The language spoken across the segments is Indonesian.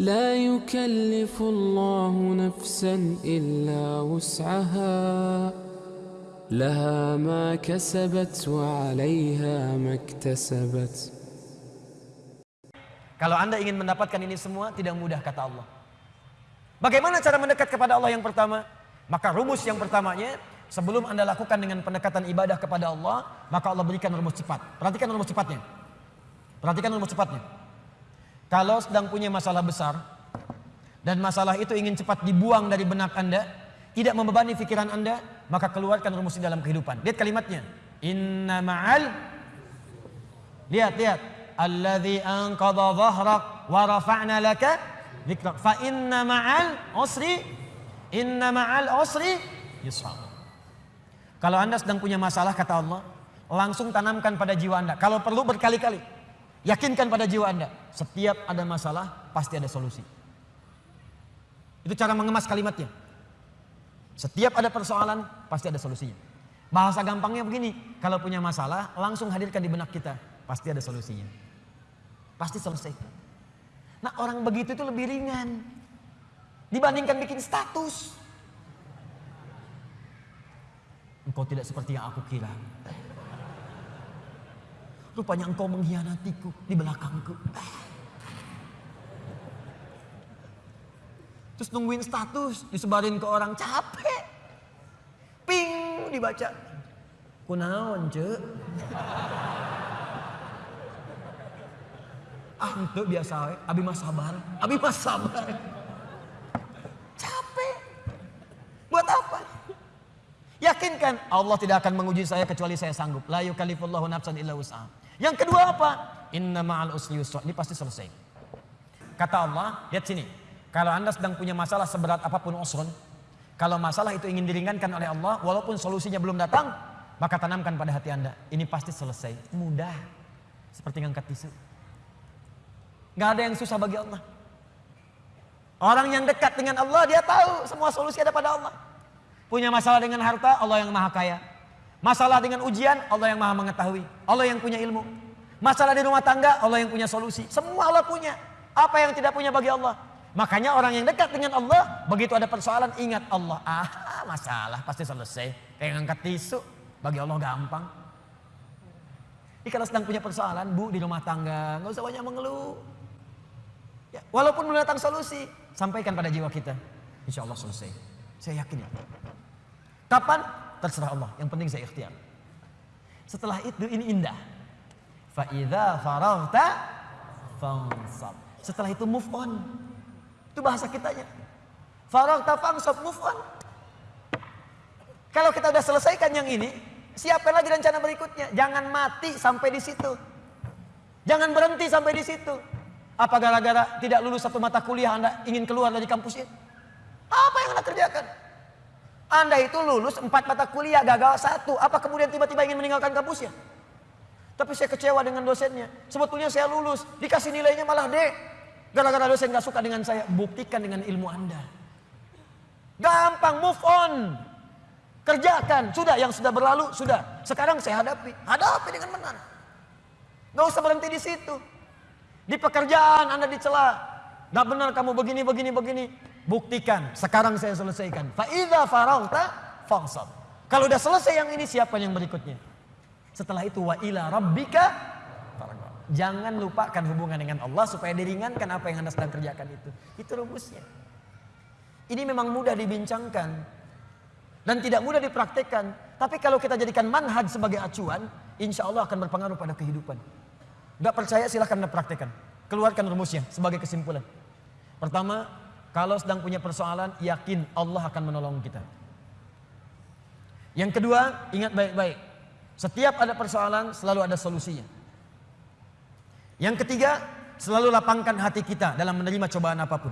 لا يكلف الله نفسا إلا وسعها لها ما كسبت وعليها ما اكتسبت Kalau anda ingin mendapatkan ini semua tidak mudah kata Allah. Bagaimana cara mendekat kepada Allah yang pertama? Maka rumus yang pertamanya sebelum anda lakukan dengan pendekatan ibadah kepada Allah, maka Allah berikan rumus cepat. Perhatikan rumus cepatnya. Perhatikan rumus cepatnya. Kalau sedang punya masalah besar dan masalah itu ingin cepat dibuang dari benak anda, tidak membebani pikiran anda, maka keluarkan rumus di dalam kehidupan. Lihat kalimatnya. Inna ma'al Lihat, lihat. Alladhi anqadha dhahrak wa rafa'na laka. Fa inna ma'al usri inna ma'al usri yusra. Kalau Anda sedang punya masalah kata Allah, langsung tanamkan pada jiwa Anda. Kalau perlu berkali-kali. Yakinkan pada jiwa Anda, setiap ada masalah pasti ada solusi. Itu cara mengemas kalimatnya. Setiap ada persoalan pasti ada solusinya. Bahasa gampangnya begini, kalau punya masalah langsung hadirkan di benak kita, pasti ada solusinya. Pasti selesai. Nah orang begitu itu lebih ringan. Dibandingkan bikin status. Engkau tidak seperti yang aku kira. Rupanya engkau mengkhianatiku di belakangku. Terus nungguin status, disebarin ke orang capek. Ping dibaca. Kunaon, cek. Ah itu biasa. Abi mas sabar. Abi mas sabar. Capek. Buat apa? Yakinkan Allah tidak akan menguji saya kecuali saya sanggup. La yukallifullahu nafsan illa wus'aha. Yang kedua apa? Inna ma'al usri yusra. Ini pasti selesai. Kata Allah, lihat sini. Kalau Anda sedang punya masalah seberat apa pun usrun, kalau masalah itu ingin diringankan oleh Allah, walaupun solusinya belum datang, maka tanamkan pada hati Anda. Ini pasti selesai. Mudah. Seperti ngangkat tisu. Gak ada yang susah bagi Allah. Orang yang dekat dengan Allah dia tahu semua solusi ada pada Allah. Punya masalah dengan harta Allah yang maha kaya. Masalah dengan ujian Allah yang maha mengetahui. Allah yang punya ilmu. Masalah di rumah tangga Allah yang punya solusi. Semua Allah punya. Apa yang tidak punya bagi Allah? Makanya orang yang dekat dengan Allah begitu ada persoalan ingat Allah. Ah masalah pasti selesai. Kayak ngangkat tisu bagi Allah gampang. Jadi kalau sedang punya persoalan bu di rumah tangga nggak usah banyak mengeluh. Ya, walaupun belum datang solusi, sampaikan pada jiwa kita. Insya Allah selesai. Saya yakin ya. Kapan? Terserah Allah. Yang penting saya ikhtiar. Setelah itu ini indah. Fa'idha faragta fansab. Setelah itu move on. Itu bahasa kitanya. Faragta fansab move on. Kalau kita sudah selesaikan yang ini, siapkan lagi rencana berikutnya. Jangan mati sampai di situ. Jangan berhenti sampai di situ. Apa gara-gara tidak lulus satu mata kuliah Anda ingin keluar dari kampus ini? Apa yang Anda kerjakan? Anda itu lulus empat mata kuliah, gagal satu. Apa kemudian tiba-tiba ingin meninggalkan kampusnya? Tapi saya kecewa dengan dosennya. Sebetulnya saya lulus, dikasih nilainya malah D. Gara-gara dosen gak suka dengan saya. Buktikan dengan ilmu Anda. Gampang, move on. Kerjakan, sudah yang sudah berlalu, sudah. Sekarang saya hadapi. Hadapi dengan benar. Gak usah berhenti di situ. Di pekerjaan Anda dicela. Gak benar kamu begini, begini, begini. Buktikan. Sekarang saya selesaikan. Fa'idha farauta fangsab. Kalau udah selesai yang ini, siapa yang berikutnya? Setelah itu, wa ila rabbika Jangan lupakan hubungan dengan Allah supaya diringankan apa yang Anda sedang kerjakan itu. Itu rumusnya. Ini memang mudah dibincangkan. Dan tidak mudah dipraktekkan. Tapi kalau kita jadikan manhaj sebagai acuan, insya Allah akan berpengaruh pada kehidupan. Gak percaya silahkan anda praktekkan. Keluarkan rumusnya sebagai kesimpulan. Pertama, kalau sedang punya persoalan, yakin Allah akan menolong kita. Yang kedua, ingat baik-baik. Setiap ada persoalan, selalu ada solusinya. Yang ketiga, selalu lapangkan hati kita dalam menerima cobaan apa pun.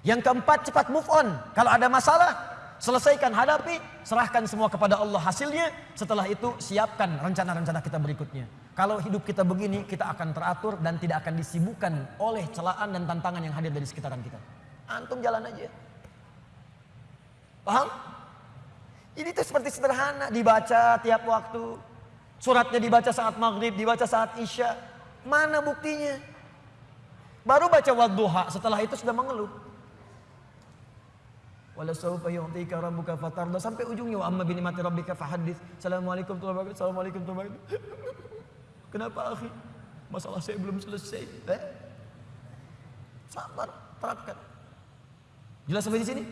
Yang keempat, cepat move on. Kalau ada masalah, selesaikan, hadapi, serahkan semua kepada Allah hasilnya. Setelah itu, siapkan rencana-rencana kita berikutnya. Kalau hidup kita begini, kita akan teratur dan tidak akan disibukkan oleh celaan dan tantangan yang hadir dari sekitaran kita. Antum jalan aja. Paham? Ini tuh seperti sederhana, dibaca tiap waktu. Suratnya dibaca saat maghrib, dibaca saat isya. Mana buktinya? Baru baca wadduha, setelah itu sudah mengeluh. Wala sawfa yu'tika rabbuka fatarda sampai ujungnya wa amma bi rabbika fahaddits. Assalamualaikum warahmatullahi wabarakatuh. Assalamualaikum warahmatullahi wabarakatuh. Kenapa akhi? Masalah saya belum selesai. Eh? Sabar, terapkan. Jelas sampai di sini?